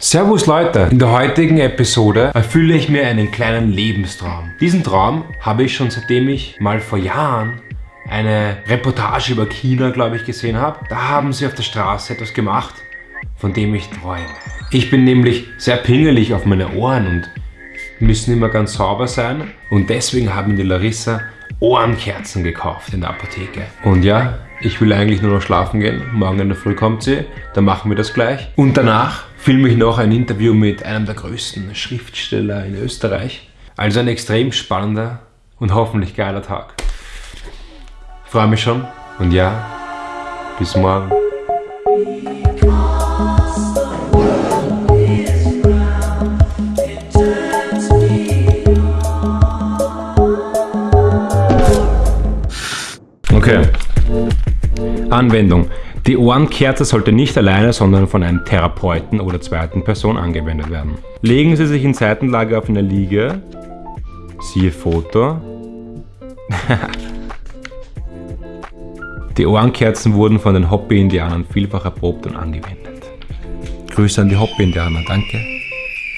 Servus Leute, in der heutigen Episode erfülle ich mir einen kleinen Lebenstraum. Diesen Traum habe ich schon seitdem ich mal vor Jahren eine Reportage über China, glaube ich, gesehen habe. Da haben sie auf der Straße etwas gemacht, von dem ich träume. Ich bin nämlich sehr pingelig auf meine Ohren und müssen immer ganz sauber sein und deswegen haben die Larissa Ohrenkerzen gekauft in der Apotheke. Und ja, ich will eigentlich nur noch schlafen gehen. Morgen in der Früh kommt sie, dann machen wir das gleich. Und danach filme ich noch ein Interview mit einem der größten Schriftsteller in Österreich. Also ein extrem spannender und hoffentlich geiler Tag. Freue mich schon und ja, bis morgen. Okay. Anwendung. Die Ohrenkerze sollte nicht alleine, sondern von einem Therapeuten oder zweiten Person angewendet werden. Legen Sie sich in Seitenlage auf eine Liege, siehe Foto. die Ohrenkerzen wurden von den Hopi-Indianern vielfach erprobt und angewendet. Grüße an die Hopi-Indianer, danke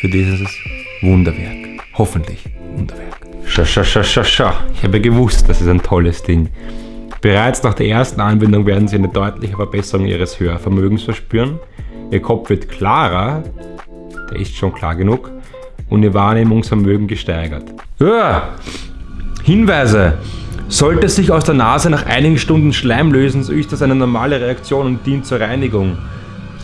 für dieses Wunderwerk. Hoffentlich Wunderwerk. Scha, scha, scha, scha, scha. Ich habe gewusst, das ist ein tolles Ding. Bereits nach der ersten Anwendung werden Sie eine deutliche Verbesserung Ihres Hörvermögens verspüren. Ihr Kopf wird klarer, der ist schon klar genug, und Ihr Wahrnehmungsvermögen gesteigert. Ja. Hinweise! Sollte sich aus der Nase nach einigen Stunden Schleim lösen, so ist das eine normale Reaktion und dient zur Reinigung.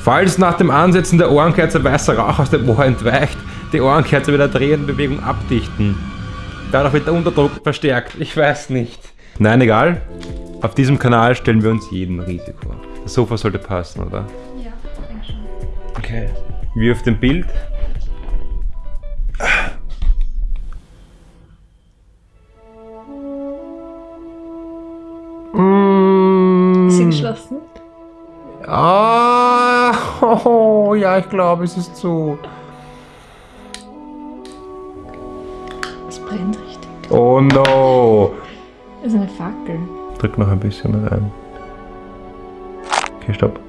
Falls nach dem Ansetzen der Ohrenkerze weißer Rauch aus dem Ohr entweicht, die Ohrenkerze mit der drehenden Bewegung abdichten. Dadurch wird der Unterdruck verstärkt. Ich weiß nicht. Nein, egal. Auf diesem Kanal stellen wir uns jedem Risiko. Das Sofa sollte passen, oder? Ja, denke schon. Okay. Wie auf dem Bild. Ist sie geschlossen? Ah, oh, ja, ich glaube, es ist zu. Es brennt richtig. Oh no. Das ist eine Fackel. Drück noch ein bisschen rein. Okay, stopp.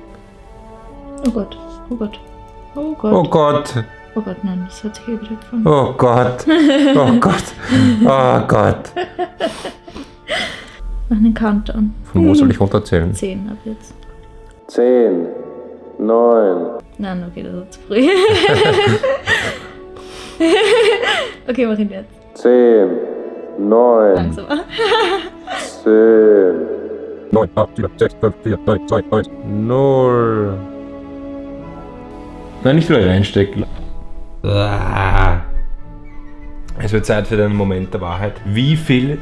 Oh Gott. Oh Gott. Oh Gott. Oh Gott. Oh Gott, nein, das hat sich eh wieder gefangen. Oh Gott. Oh Gott. Oh Gott. Mach einen Countdown. Von wo soll ich runterzählen? Zehn ab jetzt. 10, 9. Nein, okay, das war zu früh. okay, mach ihn jetzt. 10, 9, Langsamer. 10, 9, 8, 7, 6, 5, 4, 3, 2, 1, 0. Nein, nicht wieder reinstecken. Ah. Es wird Zeit für den Moment der Wahrheit. Wie viel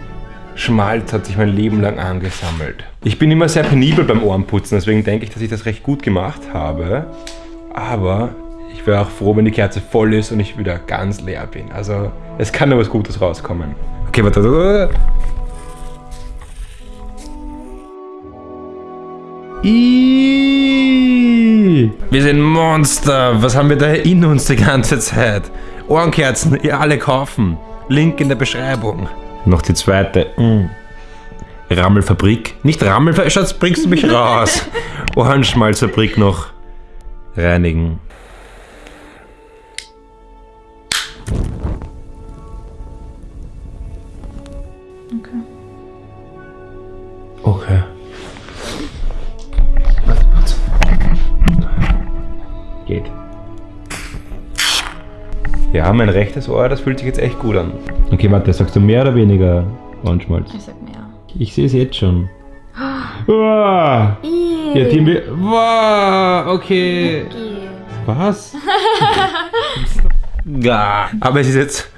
Schmalz hat sich mein Leben lang angesammelt? Ich bin immer sehr penibel beim Ohrenputzen, deswegen denke ich, dass ich das recht gut gemacht habe. Aber ich wäre auch froh, wenn die Kerze voll ist und ich wieder ganz leer bin. Also es kann nur was Gutes rauskommen. Okay, warte. Wir sind Monster. Was haben wir da in uns die ganze Zeit? Ohrenkerzen, ihr alle kaufen. Link in der Beschreibung. Noch die zweite. Mm. Rammelfabrik. Nicht Rammelfabrik, Schatz, bringst du mich raus. Ohrenschmalzfabrik noch reinigen. Geht. Ja, mein rechtes Ohr, das fühlt sich jetzt echt gut an. Okay, warte, sagst du mehr oder weniger Ohrenschmalz? Ich sag mehr. Ich sehe es jetzt schon. Wow. Ja, Team, wir- wow, okay. Was? ja, aber es ist jetzt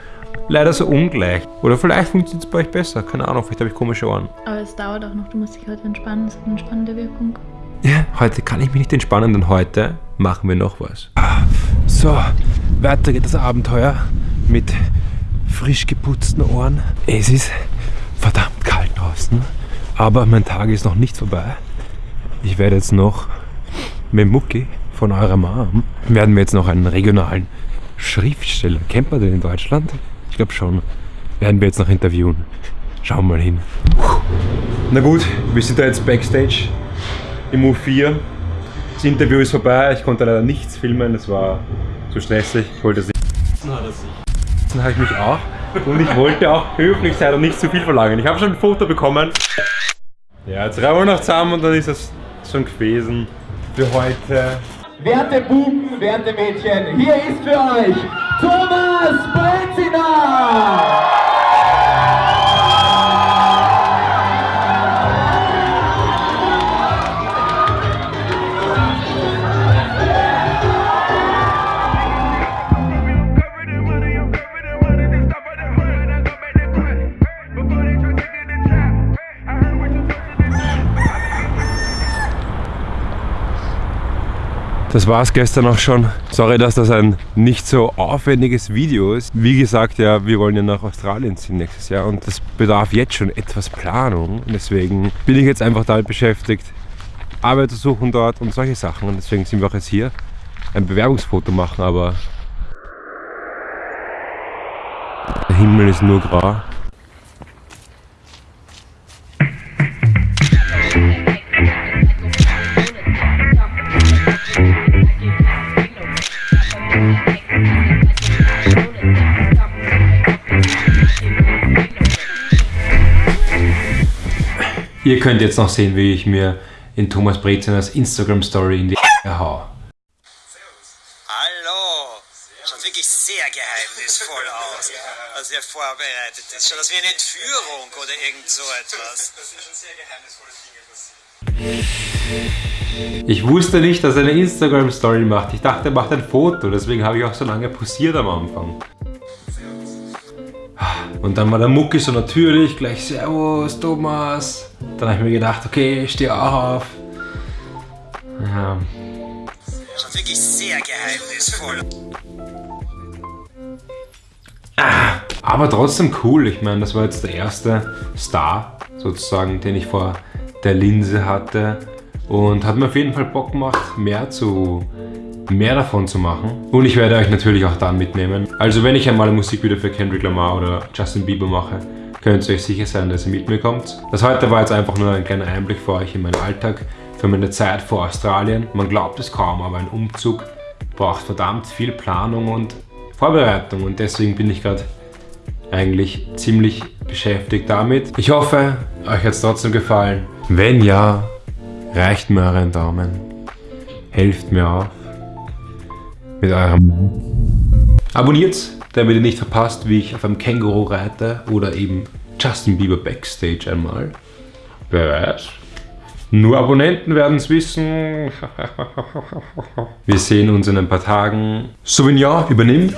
leider so ungleich. Oder vielleicht funktioniert es bei euch besser. Keine Ahnung, vielleicht habe ich komische Ohren. Aber es dauert auch noch, du musst dich heute entspannen, es hat eine entspannende Wirkung. Ja, heute kann ich mich nicht entspannen, denn heute machen wir noch was. So, weiter geht das Abenteuer mit frisch geputzten Ohren. Es ist verdammt kalt draußen, aber mein Tag ist noch nicht vorbei. Ich werde jetzt noch mit Mucki von eurer Mom, werden wir jetzt noch einen regionalen Schriftsteller, kennt man den in Deutschland? Ich glaube schon, werden wir jetzt noch interviewen. Schauen wir mal hin. Na gut, wir sind da jetzt Backstage im U4. Das Interview ist vorbei, ich konnte leider nichts filmen, es war zu stressig, wollte sich. Dann habe ich mich auch. Und ich wollte auch höflich sein und nicht zu viel verlangen. Ich habe schon ein Foto bekommen. Ja, jetzt reihen wir noch zusammen und dann ist es schon gewesen für heute. Werte Buben, werte Mädchen, hier ist für euch Thomas Brezina! Das war es gestern auch schon. Sorry, dass das ein nicht so aufwendiges Video ist. Wie gesagt, ja, wir wollen ja nach Australien ziehen nächstes Jahr und das bedarf jetzt schon etwas Planung. Und deswegen bin ich jetzt einfach damit beschäftigt, Arbeit zu suchen dort und solche Sachen. Und deswegen sind wir auch jetzt hier ein Bewerbungsfoto machen, aber der Himmel ist nur grau. Ihr könnt jetzt noch sehen, wie ich mir in Thomas Brezeners Instagram Story in die hau. Hallo! Schaut wirklich sehr geheimnisvoll aus. Also ihr vorbereitet ist. Schaut aus wie eine Entführung oder irgend so etwas. Das sind schon sehr geheimnisvolle Dinge passiert. Ich wusste nicht, dass er eine Instagram Story macht. Ich dachte, er macht ein Foto, deswegen habe ich auch so lange posiert am Anfang. Und dann war der Mucki so natürlich, gleich Servus Thomas. Dann habe ich mir gedacht, okay, ich stehe auch auf. Ja, Schaut wirklich sehr geheimnisvoll. aber trotzdem cool. Ich meine, das war jetzt der erste Star sozusagen, den ich vor der Linse hatte. Und hat mir auf jeden Fall Bock gemacht, mehr zu mehr davon zu machen. Und ich werde euch natürlich auch dann mitnehmen. Also wenn ich einmal ein Musikvideo für Kendrick Lamar oder Justin Bieber mache, könnt ihr euch sicher sein, dass ihr mit mir kommt. Das heute war jetzt einfach nur ein kleiner Einblick für euch in meinen Alltag, für meine Zeit vor Australien. Man glaubt es kaum, aber ein Umzug braucht verdammt viel Planung und Vorbereitung und deswegen bin ich gerade eigentlich ziemlich beschäftigt damit. Ich hoffe, euch hat es trotzdem gefallen. Wenn ja, reicht mir euren Daumen. Helft mir auf mit eurem Abonniert, damit ihr nicht verpasst, wie ich auf einem Känguru reite oder eben Justin Bieber Backstage einmal. Wer weiß. Nur Abonnenten werden es wissen. Wir sehen uns in ein paar Tagen. Sauvignon, übernimm.